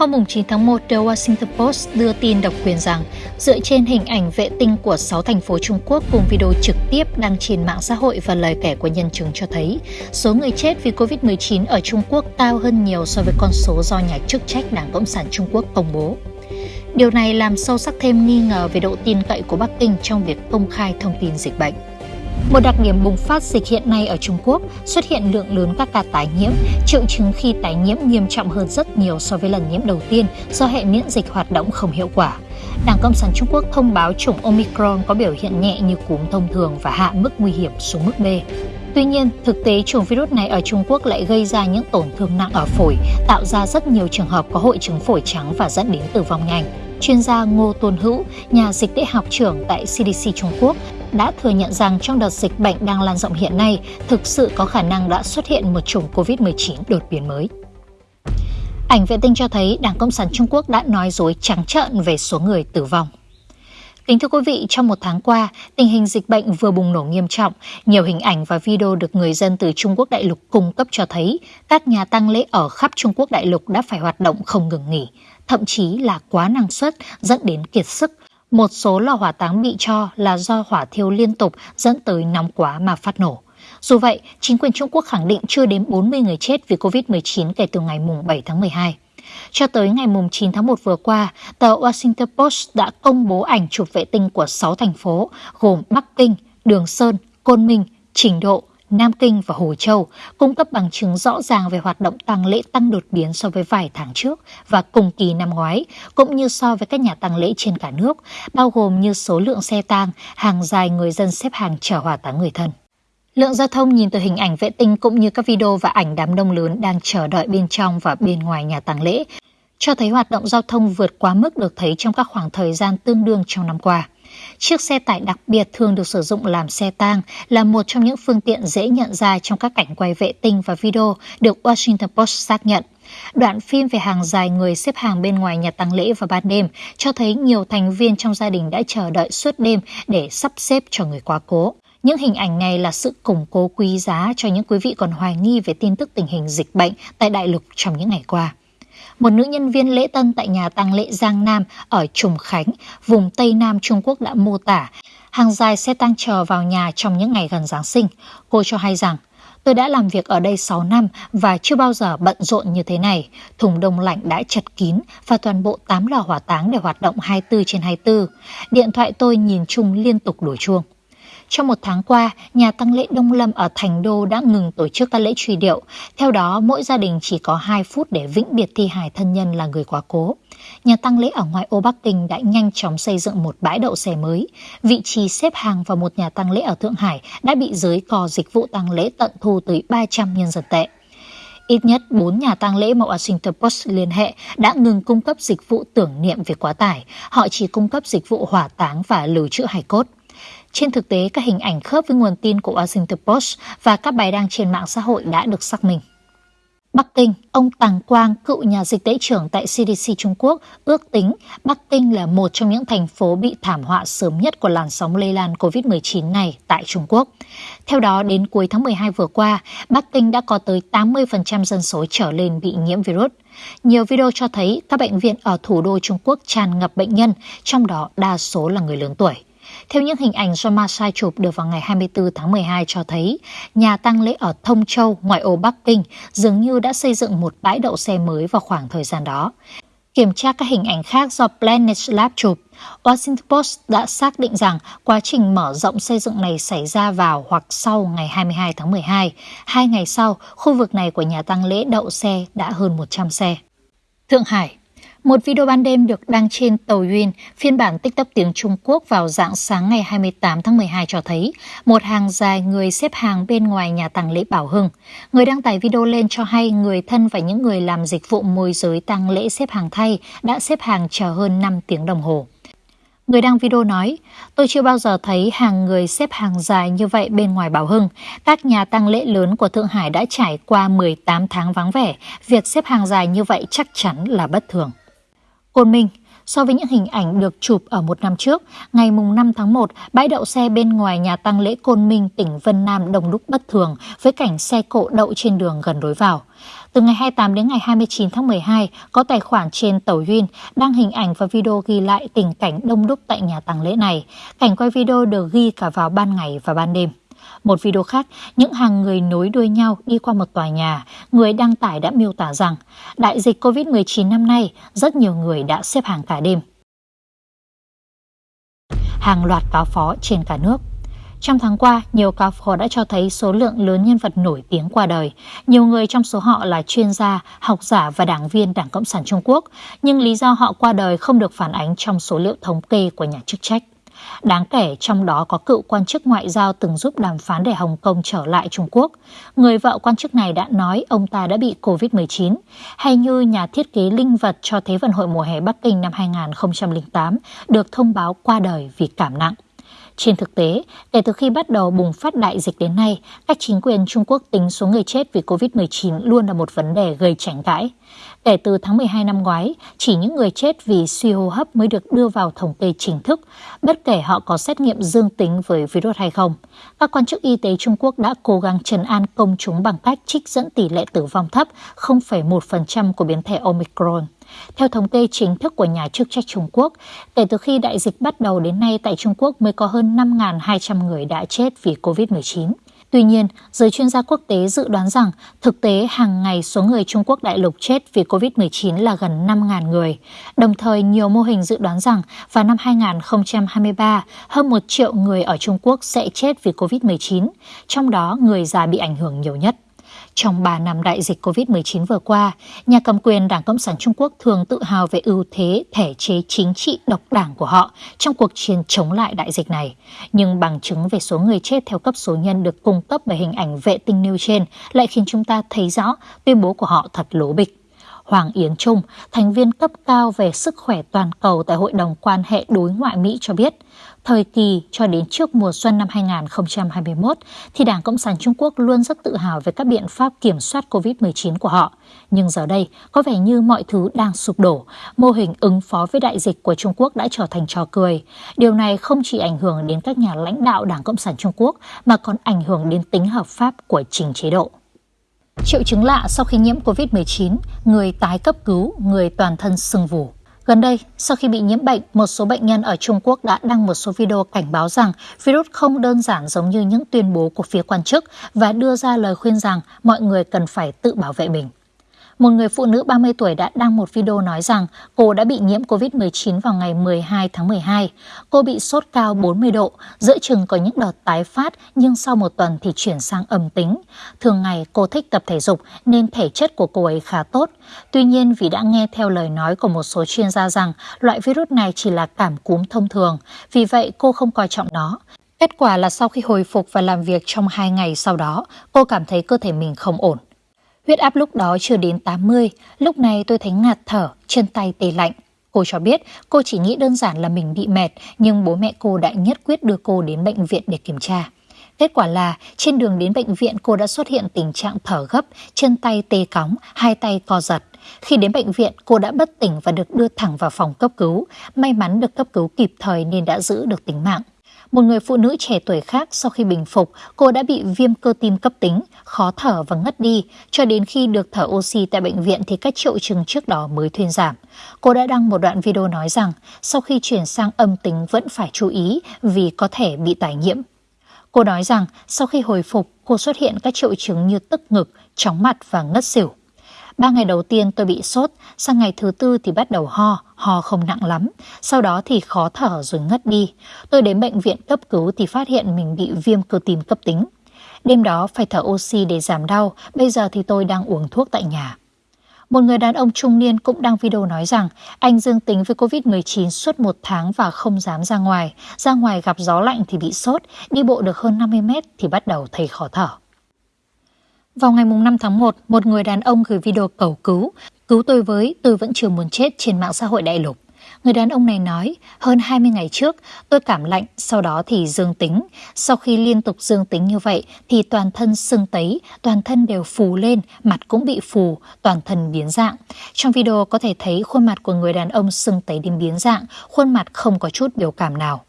Hôm 9 tháng 1, The Washington Post đưa tin độc quyền rằng dựa trên hình ảnh vệ tinh của 6 thành phố Trung Quốc cùng video trực tiếp đăng trên mạng xã hội và lời kể của nhân chứng cho thấy số người chết vì Covid-19 ở Trung Quốc cao hơn nhiều so với con số do nhà chức trách Đảng Cộng sản Trung Quốc công bố. Điều này làm sâu sắc thêm nghi ngờ về độ tin cậy của Bắc Kinh trong việc công khai thông tin dịch bệnh. Một đặc điểm bùng phát dịch hiện nay ở Trung Quốc xuất hiện lượng lớn các ca tái nhiễm, triệu chứng khi tái nhiễm nghiêm trọng hơn rất nhiều so với lần nhiễm đầu tiên do hệ miễn dịch hoạt động không hiệu quả. Đảng Cộng sản Trung Quốc thông báo chủng Omicron có biểu hiện nhẹ như cúm thông thường và hạ mức nguy hiểm xuống mức B. Tuy nhiên, thực tế chủng virus này ở Trung Quốc lại gây ra những tổn thương nặng ở phổi, tạo ra rất nhiều trường hợp có hội chứng phổi trắng và dẫn đến tử vong nhanh. Chuyên gia Ngô Tôn Hữu, nhà dịch tễ học trưởng tại CDC Trung Quốc, đã thừa nhận rằng trong đợt dịch bệnh đang lan rộng hiện nay, thực sự có khả năng đã xuất hiện một chủng COVID-19 đột biến mới. Ảnh vệ tinh cho thấy Đảng Cộng sản Trung Quốc đã nói dối trắng trợn về số người tử vong. Kính thưa quý vị, trong một tháng qua, tình hình dịch bệnh vừa bùng nổ nghiêm trọng. Nhiều hình ảnh và video được người dân từ Trung Quốc đại lục cung cấp cho thấy các nhà tăng lễ ở khắp Trung Quốc đại lục đã phải hoạt động không ngừng nghỉ, thậm chí là quá năng suất dẫn đến kiệt sức. Một số lò hỏa táng bị cho là do hỏa thiêu liên tục dẫn tới nóng quá mà phát nổ. Dù vậy, chính quyền Trung Quốc khẳng định chưa đến 40 người chết vì COVID-19 kể từ ngày 7 tháng 12. Cho tới ngày 9 tháng 1 vừa qua, tờ Washington Post đã công bố ảnh chụp vệ tinh của 6 thành phố gồm Bắc Kinh, Đường Sơn, Côn Minh, Trình Độ, Nam Kinh và Hồ Châu, cung cấp bằng chứng rõ ràng về hoạt động tăng lễ tăng đột biến so với vài tháng trước và cùng kỳ năm ngoái, cũng như so với các nhà tăng lễ trên cả nước, bao gồm như số lượng xe tang, hàng dài người dân xếp hàng chờ hỏa táng người thân. Lượng giao thông nhìn từ hình ảnh vệ tinh cũng như các video và ảnh đám đông lớn đang chờ đợi bên trong và bên ngoài nhà tang lễ, cho thấy hoạt động giao thông vượt quá mức được thấy trong các khoảng thời gian tương đương trong năm qua. Chiếc xe tải đặc biệt thường được sử dụng làm xe tang là một trong những phương tiện dễ nhận ra trong các cảnh quay vệ tinh và video được Washington Post xác nhận. Đoạn phim về hàng dài người xếp hàng bên ngoài nhà tang lễ vào ban đêm cho thấy nhiều thành viên trong gia đình đã chờ đợi suốt đêm để sắp xếp cho người quá cố. Những hình ảnh này là sự củng cố quý giá cho những quý vị còn hoài nghi về tin tức tình hình dịch bệnh tại đại lục trong những ngày qua. Một nữ nhân viên lễ tân tại nhà tang lễ Giang Nam ở Trùng Khánh, vùng Tây Nam Trung Quốc đã mô tả hàng dài xe tang chờ vào nhà trong những ngày gần Giáng sinh. Cô cho hay rằng Tôi đã làm việc ở đây 6 năm và chưa bao giờ bận rộn như thế này. Thùng đông lạnh đã chật kín và toàn bộ 8 lò hỏa táng đều hoạt động 24 trên 24. Điện thoại tôi nhìn chung liên tục đổ chuông. Trong một tháng qua, nhà tăng lễ Đông Lâm ở Thành Đô đã ngừng tổ chức các lễ truy điệu. Theo đó, mỗi gia đình chỉ có 2 phút để vĩnh biệt thi hài thân nhân là người quá cố. Nhà tăng lễ ở ngoại ô Bắc Kinh đã nhanh chóng xây dựng một bãi đậu xe mới. Vị trí xếp hàng vào một nhà tăng lễ ở Thượng Hải đã bị giới cò dịch vụ tăng lễ tận thu tới 300 nhân dân tệ. Ít nhất 4 nhà tang lễ mà Washington Post liên hệ đã ngừng cung cấp dịch vụ tưởng niệm về quá tải. Họ chỉ cung cấp dịch vụ hỏa táng và lưu trữ hài cốt. Trên thực tế, các hình ảnh khớp với nguồn tin của Washington Post và các bài đăng trên mạng xã hội đã được xác minh. Bắc Kinh, ông Tàng Quang, cựu nhà dịch tễ trưởng tại CDC Trung Quốc, ước tính Bắc Kinh là một trong những thành phố bị thảm họa sớm nhất của làn sóng lây lan COVID-19 này tại Trung Quốc. Theo đó, đến cuối tháng 12 vừa qua, Bắc Kinh đã có tới 80% dân số trở lên bị nhiễm virus. Nhiều video cho thấy các bệnh viện ở thủ đô Trung Quốc tràn ngập bệnh nhân, trong đó đa số là người lớn tuổi. Theo những hình ảnh do Masai chụp được vào ngày 24 tháng 12 cho thấy, nhà tăng lễ ở Thông Châu, ngoại ô Bắc Kinh, dường như đã xây dựng một bãi đậu xe mới vào khoảng thời gian đó. Kiểm tra các hình ảnh khác do Planet Lab chụp, Washington Post đã xác định rằng quá trình mở rộng xây dựng này xảy ra vào hoặc sau ngày 22 tháng 12. Hai ngày sau, khu vực này của nhà tăng lễ đậu xe đã hơn 100 xe. Thượng Hải một video ban đêm được đăng trên tàu Yun, phiên bản TikTok tiếng Trung Quốc vào dạng sáng ngày 28 tháng 12 cho thấy một hàng dài người xếp hàng bên ngoài nhà tang lễ Bảo Hưng. Người đăng tải video lên cho hay người thân và những người làm dịch vụ môi giới tang lễ xếp hàng thay đã xếp hàng chờ hơn 5 tiếng đồng hồ. Người đăng video nói, tôi chưa bao giờ thấy hàng người xếp hàng dài như vậy bên ngoài Bảo Hưng. Các nhà tăng lễ lớn của Thượng Hải đã trải qua 18 tháng vắng vẻ. Việc xếp hàng dài như vậy chắc chắn là bất thường. Côn Minh, So với những hình ảnh được chụp ở một năm trước, ngày 5 tháng 1, bãi đậu xe bên ngoài nhà tăng lễ Côn Minh, tỉnh Vân Nam đông đúc bất thường với cảnh xe cộ đậu trên đường gần đối vào. Từ ngày 28 đến ngày 29 tháng 12, có tài khoản trên Tàu Duyên đăng hình ảnh và video ghi lại tình cảnh đông đúc tại nhà tang lễ này. Cảnh quay video được ghi cả vào ban ngày và ban đêm. Một video khác, những hàng người nối đuôi nhau đi qua một tòa nhà, người đăng tải đã miêu tả rằng đại dịch COVID-19 năm nay, rất nhiều người đã xếp hàng cả đêm. Hàng loạt cáo phó trên cả nước trong tháng qua, nhiều cáo phó đã cho thấy số lượng lớn nhân vật nổi tiếng qua đời. Nhiều người trong số họ là chuyên gia, học giả và đảng viên Đảng Cộng sản Trung Quốc, nhưng lý do họ qua đời không được phản ánh trong số liệu thống kê của nhà chức trách. Đáng kể trong đó có cựu quan chức ngoại giao từng giúp đàm phán để Hồng Kông trở lại Trung Quốc. Người vợ quan chức này đã nói ông ta đã bị COVID-19. Hay như nhà thiết kế linh vật cho Thế vận hội mùa hè Bắc Kinh năm 2008 được thông báo qua đời vì cảm nặng. Trên thực tế, kể từ khi bắt đầu bùng phát đại dịch đến nay, các chính quyền Trung Quốc tính số người chết vì COVID-19 luôn là một vấn đề gây tranh cãi. Kể từ tháng 12 năm ngoái, chỉ những người chết vì suy hô hấp mới được đưa vào thống kê chính thức, bất kể họ có xét nghiệm dương tính với virus hay không. Các quan chức y tế Trung Quốc đã cố gắng trấn an công chúng bằng cách trích dẫn tỷ lệ tử vong thấp 0,1% của biến thể Omicron. Theo thống kê chính thức của nhà chức trách Trung Quốc, kể từ khi đại dịch bắt đầu đến nay tại Trung Quốc mới có hơn 5.200 người đã chết vì COVID-19. Tuy nhiên, giới chuyên gia quốc tế dự đoán rằng thực tế hàng ngày số người Trung Quốc đại lục chết vì COVID-19 là gần 5.000 người. Đồng thời, nhiều mô hình dự đoán rằng vào năm 2023, hơn 1 triệu người ở Trung Quốc sẽ chết vì COVID-19, trong đó người già bị ảnh hưởng nhiều nhất. Trong 3 năm đại dịch COVID-19 vừa qua, nhà cầm quyền Đảng Cộng sản Trung Quốc thường tự hào về ưu thế thể chế chính trị độc đảng của họ trong cuộc chiến chống lại đại dịch này. Nhưng bằng chứng về số người chết theo cấp số nhân được cung cấp bởi hình ảnh vệ tinh nêu trên lại khiến chúng ta thấy rõ tuyên bố của họ thật lố bịch. Hoàng Yến Trung, thành viên cấp cao về sức khỏe toàn cầu tại Hội đồng quan hệ đối ngoại Mỹ cho biết, thời kỳ cho đến trước mùa xuân năm 2021 thì Đảng Cộng sản Trung Quốc luôn rất tự hào về các biện pháp kiểm soát COVID-19 của họ. Nhưng giờ đây, có vẻ như mọi thứ đang sụp đổ. Mô hình ứng phó với đại dịch của Trung Quốc đã trở thành trò cười. Điều này không chỉ ảnh hưởng đến các nhà lãnh đạo Đảng Cộng sản Trung Quốc mà còn ảnh hưởng đến tính hợp pháp của trình chế độ. Triệu chứng lạ sau khi nhiễm COVID-19, người tái cấp cứu, người toàn thân sưng vù. Gần đây, sau khi bị nhiễm bệnh, một số bệnh nhân ở Trung Quốc đã đăng một số video cảnh báo rằng virus không đơn giản giống như những tuyên bố của phía quan chức và đưa ra lời khuyên rằng mọi người cần phải tự bảo vệ mình một người phụ nữ 30 tuổi đã đăng một video nói rằng cô đã bị nhiễm COVID-19 vào ngày 12 tháng 12. Cô bị sốt cao 40 độ, giữa chừng có những đợt tái phát nhưng sau một tuần thì chuyển sang âm tính. Thường ngày cô thích tập thể dục nên thể chất của cô ấy khá tốt. Tuy nhiên vì đã nghe theo lời nói của một số chuyên gia rằng loại virus này chỉ là cảm cúm thông thường, vì vậy cô không coi trọng nó. Kết quả là sau khi hồi phục và làm việc trong hai ngày sau đó, cô cảm thấy cơ thể mình không ổn. Huyết áp lúc đó chưa đến 80, lúc này tôi thấy ngạt thở, chân tay tê lạnh. Cô cho biết cô chỉ nghĩ đơn giản là mình bị mệt, nhưng bố mẹ cô đã nhất quyết đưa cô đến bệnh viện để kiểm tra. Kết quả là trên đường đến bệnh viện cô đã xuất hiện tình trạng thở gấp, chân tay tê cóng, hai tay co giật. Khi đến bệnh viện, cô đã bất tỉnh và được đưa thẳng vào phòng cấp cứu. May mắn được cấp cứu kịp thời nên đã giữ được tính mạng. Một người phụ nữ trẻ tuổi khác sau khi bình phục, cô đã bị viêm cơ tim cấp tính, khó thở và ngất đi. Cho đến khi được thở oxy tại bệnh viện thì các triệu chứng trước đó mới thuyên giảm. Cô đã đăng một đoạn video nói rằng sau khi chuyển sang âm tính vẫn phải chú ý vì có thể bị tái nhiễm. Cô nói rằng sau khi hồi phục, cô xuất hiện các triệu chứng như tức ngực, chóng mặt và ngất xỉu. Ba ngày đầu tiên tôi bị sốt, sang ngày thứ tư thì bắt đầu ho, ho không nặng lắm. Sau đó thì khó thở rồi ngất đi. Tôi đến bệnh viện cấp cứu thì phát hiện mình bị viêm cơ tim cấp tính. Đêm đó phải thở oxy để giảm đau, bây giờ thì tôi đang uống thuốc tại nhà. Một người đàn ông trung niên cũng đăng video nói rằng anh dương tính với COVID-19 suốt một tháng và không dám ra ngoài. Ra ngoài gặp gió lạnh thì bị sốt, đi bộ được hơn 50 mét thì bắt đầu thấy khó thở. Vào ngày 5 tháng 1, một người đàn ông gửi video cầu cứu. Cứu tôi với, tôi vẫn chưa muốn chết trên mạng xã hội đại lục. Người đàn ông này nói, hơn 20 ngày trước tôi cảm lạnh, sau đó thì dương tính. Sau khi liên tục dương tính như vậy thì toàn thân sưng tấy, toàn thân đều phù lên, mặt cũng bị phù, toàn thân biến dạng. Trong video có thể thấy khuôn mặt của người đàn ông sưng tấy đến biến dạng, khuôn mặt không có chút biểu cảm nào.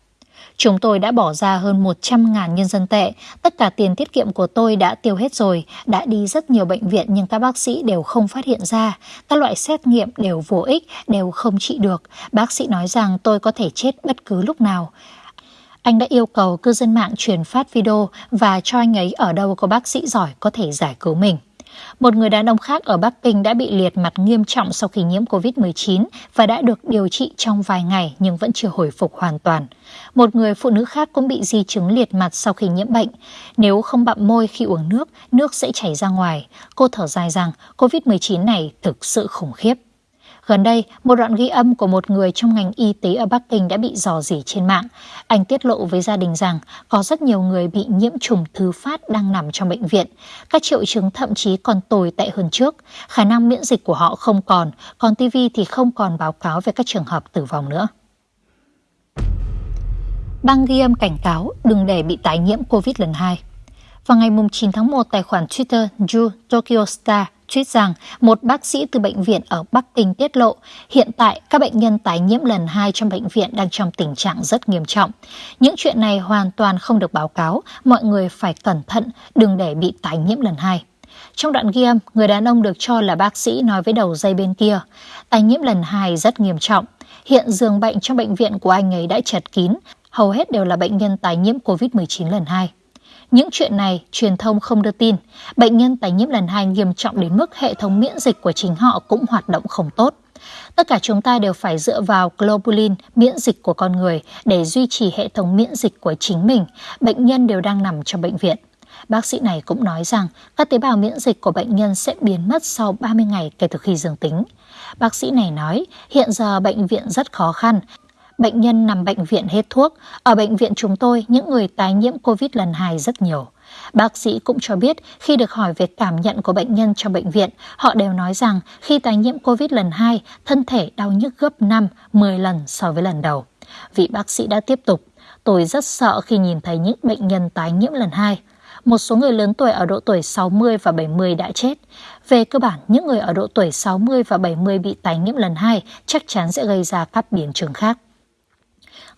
Chúng tôi đã bỏ ra hơn 100.000 nhân dân tệ. Tất cả tiền tiết kiệm của tôi đã tiêu hết rồi. Đã đi rất nhiều bệnh viện nhưng các bác sĩ đều không phát hiện ra. Các loại xét nghiệm đều vô ích, đều không trị được. Bác sĩ nói rằng tôi có thể chết bất cứ lúc nào. Anh đã yêu cầu cư dân mạng truyền phát video và cho anh ấy ở đâu có bác sĩ giỏi có thể giải cứu mình. Một người đàn ông khác ở Bắc Kinh đã bị liệt mặt nghiêm trọng sau khi nhiễm COVID-19 và đã được điều trị trong vài ngày nhưng vẫn chưa hồi phục hoàn toàn. Một người phụ nữ khác cũng bị di chứng liệt mặt sau khi nhiễm bệnh. Nếu không bặm môi khi uống nước, nước sẽ chảy ra ngoài. Cô thở dài rằng COVID-19 này thực sự khủng khiếp. Gần đây, một đoạn ghi âm của một người trong ngành y tế ở Bắc Kinh đã bị dò dỉ trên mạng. Anh tiết lộ với gia đình rằng có rất nhiều người bị nhiễm trùng thứ phát đang nằm trong bệnh viện. Các triệu chứng thậm chí còn tồi tệ hơn trước. Khả năng miễn dịch của họ không còn, còn TV thì không còn báo cáo về các trường hợp tử vong nữa. Bang ghi âm cảnh cáo đừng để bị tái nhiễm COVID lần 2. Vào ngày 9 tháng 1, tài khoản Twitter Ju Tokyo Star tweet rằng một bác sĩ từ bệnh viện ở Bắc Kinh tiết lộ hiện tại các bệnh nhân tái nhiễm lần 2 trong bệnh viện đang trong tình trạng rất nghiêm trọng. Những chuyện này hoàn toàn không được báo cáo, mọi người phải cẩn thận, đừng để bị tái nhiễm lần 2. Trong đoạn ghi âm, người đàn ông được cho là bác sĩ nói với đầu dây bên kia, tái nhiễm lần 2 rất nghiêm trọng. Hiện giường bệnh trong bệnh viện của anh ấy đã chật kín, hầu hết đều là bệnh nhân tái nhiễm COVID-19 lần 2. Những chuyện này truyền thông không đưa tin. Bệnh nhân tái nhiễm lần hai nghiêm trọng đến mức hệ thống miễn dịch của chính họ cũng hoạt động không tốt. Tất cả chúng ta đều phải dựa vào globulin, miễn dịch của con người, để duy trì hệ thống miễn dịch của chính mình. Bệnh nhân đều đang nằm trong bệnh viện. Bác sĩ này cũng nói rằng các tế bào miễn dịch của bệnh nhân sẽ biến mất sau 30 ngày kể từ khi dương tính. Bác sĩ này nói hiện giờ bệnh viện rất khó khăn, bệnh nhân nằm bệnh viện hết thuốc. Ở bệnh viện chúng tôi, những người tái nhiễm COVID lần 2 rất nhiều. Bác sĩ cũng cho biết khi được hỏi về cảm nhận của bệnh nhân trong bệnh viện, họ đều nói rằng khi tái nhiễm COVID lần 2, thân thể đau nhức gấp 5, 10 lần so với lần đầu. Vị bác sĩ đã tiếp tục, tôi rất sợ khi nhìn thấy những bệnh nhân tái nhiễm lần 2. Một số người lớn tuổi ở độ tuổi 60 và 70 đã chết. Về cơ bản, những người ở độ tuổi 60 và 70 bị tái nhiễm lần 2 chắc chắn sẽ gây ra các biến chứng khác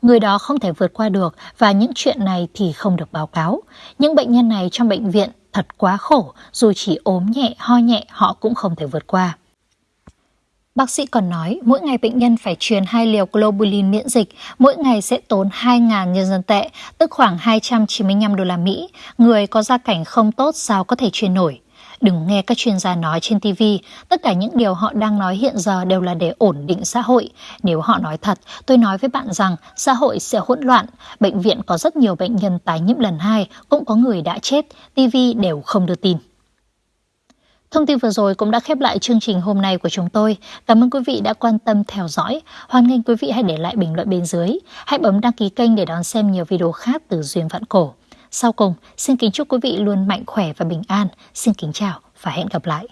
người đó không thể vượt qua được và những chuyện này thì không được báo cáo. Những bệnh nhân này trong bệnh viện thật quá khổ, dù chỉ ốm nhẹ, ho nhẹ họ cũng không thể vượt qua. Bác sĩ còn nói mỗi ngày bệnh nhân phải truyền hai liều globulin miễn dịch, mỗi ngày sẽ tốn 2.000 nhân dân tệ, tức khoảng 295 đô la Mỹ. Người có gia cảnh không tốt sao có thể truyền nổi. Đừng nghe các chuyên gia nói trên TV, tất cả những điều họ đang nói hiện giờ đều là để ổn định xã hội. Nếu họ nói thật, tôi nói với bạn rằng xã hội sẽ hỗn loạn. Bệnh viện có rất nhiều bệnh nhân tái nhiễm lần hai, cũng có người đã chết, TV đều không đưa tin. Thông tin vừa rồi cũng đã khép lại chương trình hôm nay của chúng tôi. Cảm ơn quý vị đã quan tâm theo dõi. Hoan nghênh quý vị hãy để lại bình luận bên dưới. Hãy bấm đăng ký kênh để đón xem nhiều video khác từ Duyên Vạn Cổ. Sau cùng, xin kính chúc quý vị luôn mạnh khỏe và bình an. Xin kính chào và hẹn gặp lại.